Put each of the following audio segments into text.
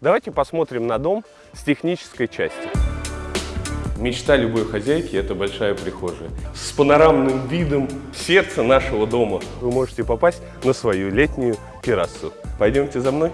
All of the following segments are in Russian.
Давайте посмотрим на дом с технической части. Мечта любой хозяйки – это большая прихожая. С панорамным видом сердца нашего дома вы можете попасть на свою летнюю террасу. Пойдемте за мной.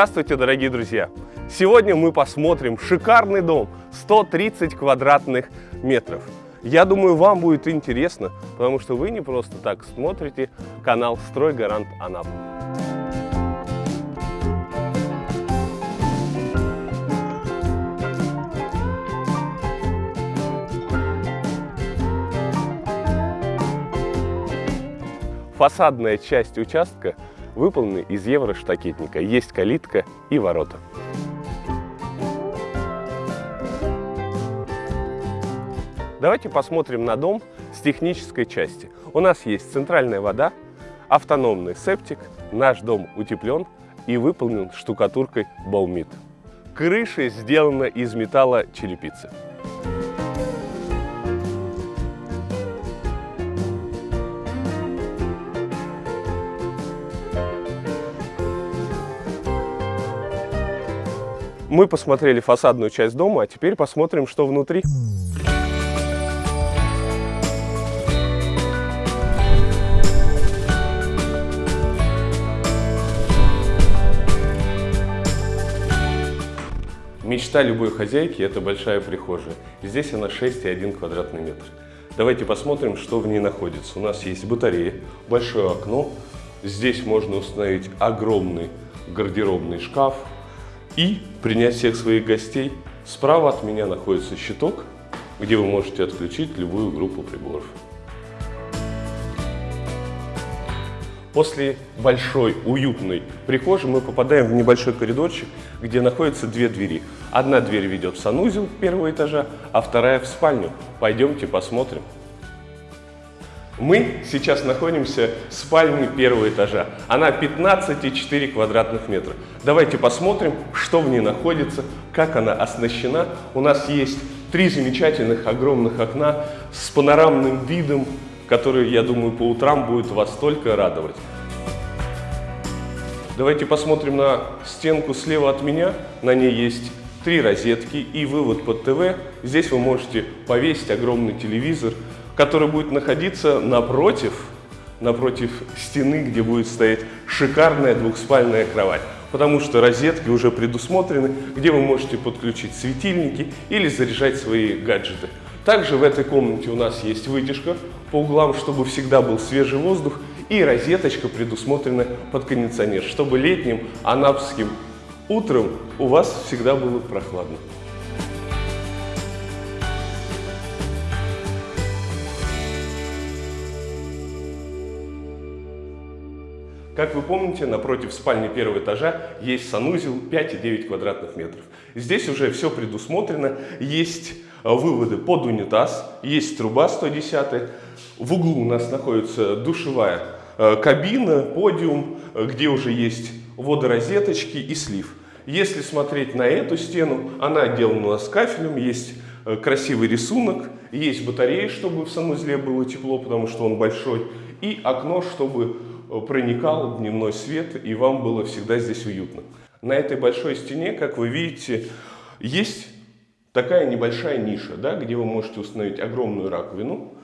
Здравствуйте, дорогие друзья! Сегодня мы посмотрим шикарный дом, 130 квадратных метров. Я думаю, вам будет интересно, потому что вы не просто так смотрите канал «Стройгарант Анапа». Фасадная часть участка выполнены из евроштакетника. Есть калитка и ворота. Давайте посмотрим на дом с технической части. У нас есть центральная вода, автономный септик, наш дом утеплен и выполнен штукатуркой Баумит. Крыша сделана из металла черепицы. Мы посмотрели фасадную часть дома, а теперь посмотрим, что внутри. Мечта любой хозяйки – это большая прихожая. Здесь она 6,1 квадратный метр. Давайте посмотрим, что в ней находится. У нас есть батарея, большое окно. Здесь можно установить огромный гардеробный шкаф, и принять всех своих гостей. Справа от меня находится щиток, где вы можете отключить любую группу приборов. После большой, уютной прихожей мы попадаем в небольшой коридорчик, где находятся две двери. Одна дверь ведет в санузел первого этажа, а вторая в спальню. Пойдемте посмотрим. Мы сейчас находимся в спальне первого этажа. Она 15,4 квадратных метра. Давайте посмотрим, что в ней находится, как она оснащена. У нас есть три замечательных огромных окна с панорамным видом, который, я думаю, по утрам будет вас только радовать. Давайте посмотрим на стенку слева от меня. На ней есть три розетки и вывод под ТВ. Здесь вы можете повесить огромный телевизор, который будет находиться напротив, напротив стены, где будет стоять шикарная двухспальная кровать. Потому что розетки уже предусмотрены, где вы можете подключить светильники или заряжать свои гаджеты. Также в этой комнате у нас есть вытяжка по углам, чтобы всегда был свежий воздух, и розеточка предусмотрена под кондиционер, чтобы летним анапским утром у вас всегда было прохладно. Как вы помните, напротив спальни первого этажа есть санузел 5,9 квадратных метров. Здесь уже все предусмотрено, есть э, выводы под унитаз, есть труба 110. В углу у нас находится душевая э, кабина, подиум, э, где уже есть водорозеточки и слив. Если смотреть на эту стену, она отделана у нас кафелем, есть красивый рисунок, есть батареи, чтобы в санузле было тепло, потому что он большой, и окно, чтобы проникал дневной свет, и вам было всегда здесь уютно. На этой большой стене, как вы видите, есть такая небольшая ниша, да, где вы можете установить огромную раковину.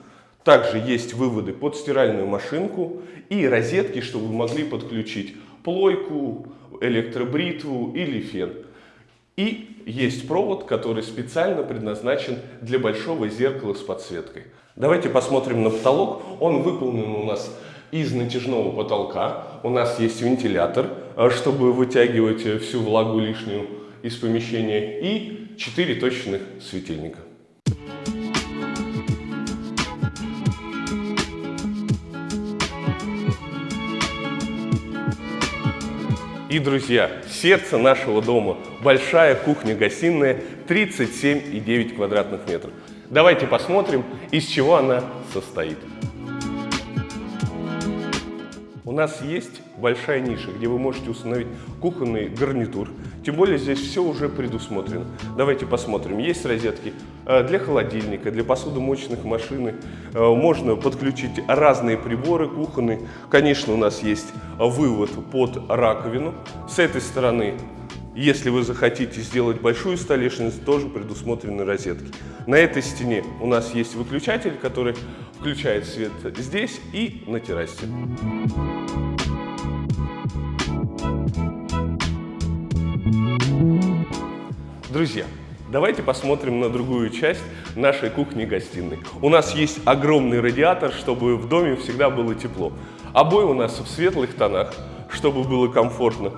Также есть выводы под стиральную машинку и розетки, чтобы вы могли подключить плойку, электробритву или фен. И есть провод, который специально предназначен для большого зеркала с подсветкой. Давайте посмотрим на потолок. Он выполнен у нас из натяжного потолка у нас есть вентилятор, э, чтобы вытягивать э, всю влагу лишнюю из помещения, и 4 точечных светильника. И, друзья, сердце нашего дома – большая кухня-гостиная 37,9 квадратных метров. Давайте посмотрим, из чего она состоит. Нас есть большая ниша, где вы можете установить кухонный гарнитур. Тем более здесь все уже предусмотрено. Давайте посмотрим. Есть розетки э, для холодильника, для посудомоечных машин. Э, можно подключить разные приборы кухонные. Конечно, у нас есть вывод под раковину. С этой стороны если вы захотите сделать большую столешницу, тоже предусмотрены розетки. На этой стене у нас есть выключатель, который включает свет здесь и на террасе. Друзья, давайте посмотрим на другую часть нашей кухни-гостиной. У нас есть огромный радиатор, чтобы в доме всегда было тепло. Обои у нас в светлых тонах, чтобы было комфортно.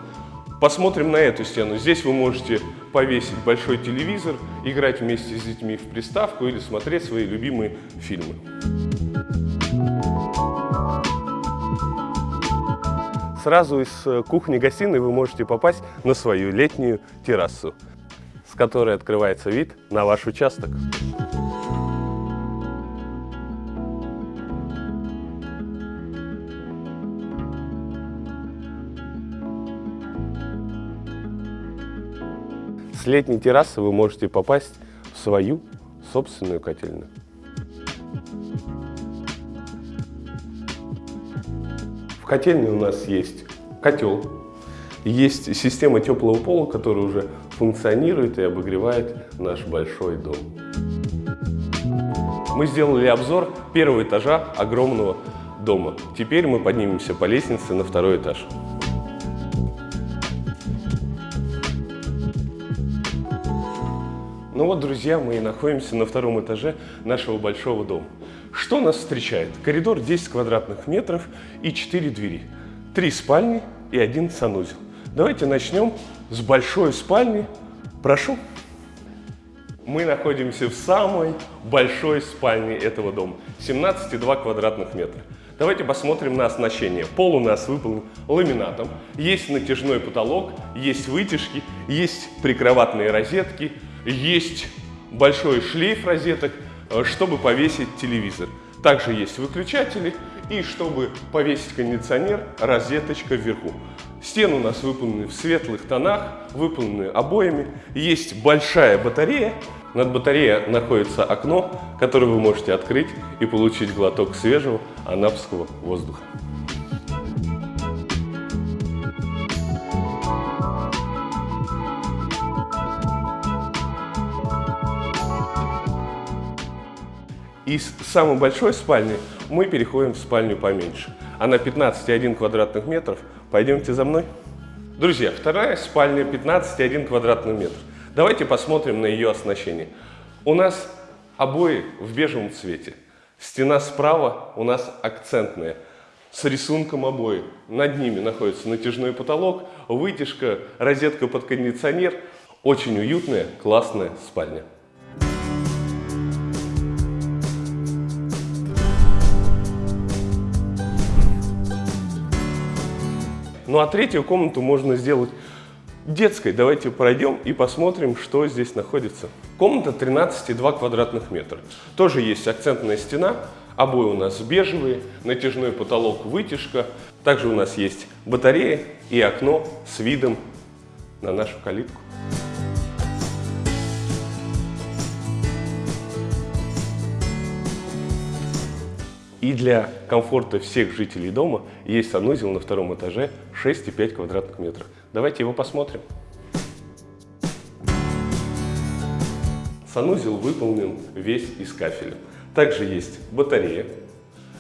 Посмотрим на эту стену. Здесь вы можете повесить большой телевизор, играть вместе с детьми в приставку или смотреть свои любимые фильмы. Сразу из э, кухни-гостиной вы можете попасть на свою летнюю террасу, с которой открывается вид на ваш участок. Летней террасы вы можете попасть в свою собственную котельную. В котельне у нас есть котел, есть система теплого пола, которая уже функционирует и обогревает наш большой дом. Мы сделали обзор первого этажа огромного дома. Теперь мы поднимемся по лестнице на второй этаж. Ну вот, друзья, мы и находимся на втором этаже нашего большого дома. Что нас встречает? Коридор 10 квадратных метров и 4 двери. Три спальни и один санузел. Давайте начнем с большой спальни. Прошу. Мы находимся в самой большой спальне этого дома. 17,2 квадратных метра. Давайте посмотрим на оснащение. Пол у нас выполнен ламинатом. Есть натяжной потолок, есть вытяжки, есть прикроватные розетки, есть большой шлейф розеток, э, чтобы повесить телевизор. Также есть выключатели и чтобы повесить кондиционер, розеточка вверху. Стены у нас выполнены в светлых тонах, выполнены обоями. Есть большая батарея. Над батареей находится окно, которое вы можете открыть и получить глоток свежего анапского воздуха. Из самой большой спальни мы переходим в спальню поменьше. Она 15,1 квадратных метров. Пойдемте за мной. Друзья, вторая спальня 15,1 квадратный метр. Давайте посмотрим на ее оснащение. У нас обои в бежевом цвете. Стена справа у нас акцентная, с рисунком обои. Над ними находится натяжной потолок, вытяжка, розетка под кондиционер. Очень уютная, классная спальня. Ну а третью комнату можно сделать детской. Давайте пройдем и посмотрим, что здесь находится. Комната 13,2 квадратных метра. Тоже есть акцентная стена, обои у нас бежевые, натяжной потолок, вытяжка. Также у нас есть батарея и окно с видом на нашу калитку. И для комфорта всех жителей дома есть санузел на втором этаже 6,5 квадратных метров. Давайте его посмотрим. Санузел выполнен весь из кафеля. Также есть батарея,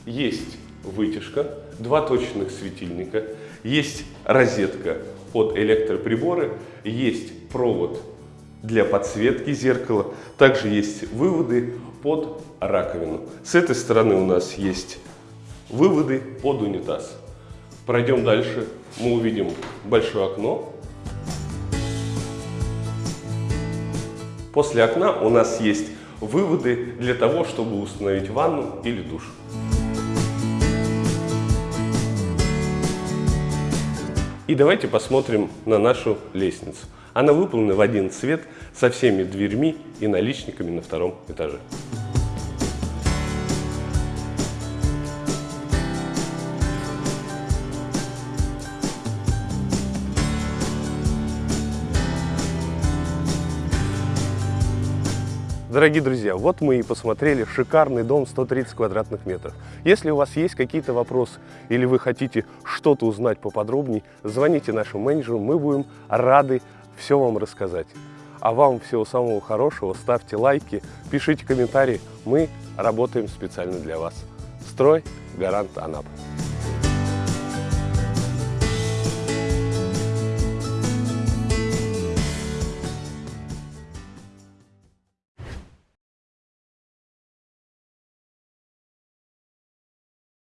есть вытяжка, два точных светильника, есть розетка под электроприборы, есть провод для подсветки зеркала, также есть выводы под раковину. С этой стороны у нас есть выводы под унитаз. Пройдем дальше, мы увидим большое окно. После окна у нас есть выводы для того, чтобы установить ванну или душ. И давайте посмотрим на нашу лестницу. Она выполнена в один цвет со всеми дверьми и наличниками на втором этаже. Дорогие друзья, вот мы и посмотрели шикарный дом 130 квадратных метров. Если у вас есть какие-то вопросы или вы хотите что-то узнать поподробнее, звоните нашему менеджеру, мы будем рады все вам рассказать. А вам всего самого хорошего, ставьте лайки, пишите комментарии, мы работаем специально для вас. Строй Гарант Анапа.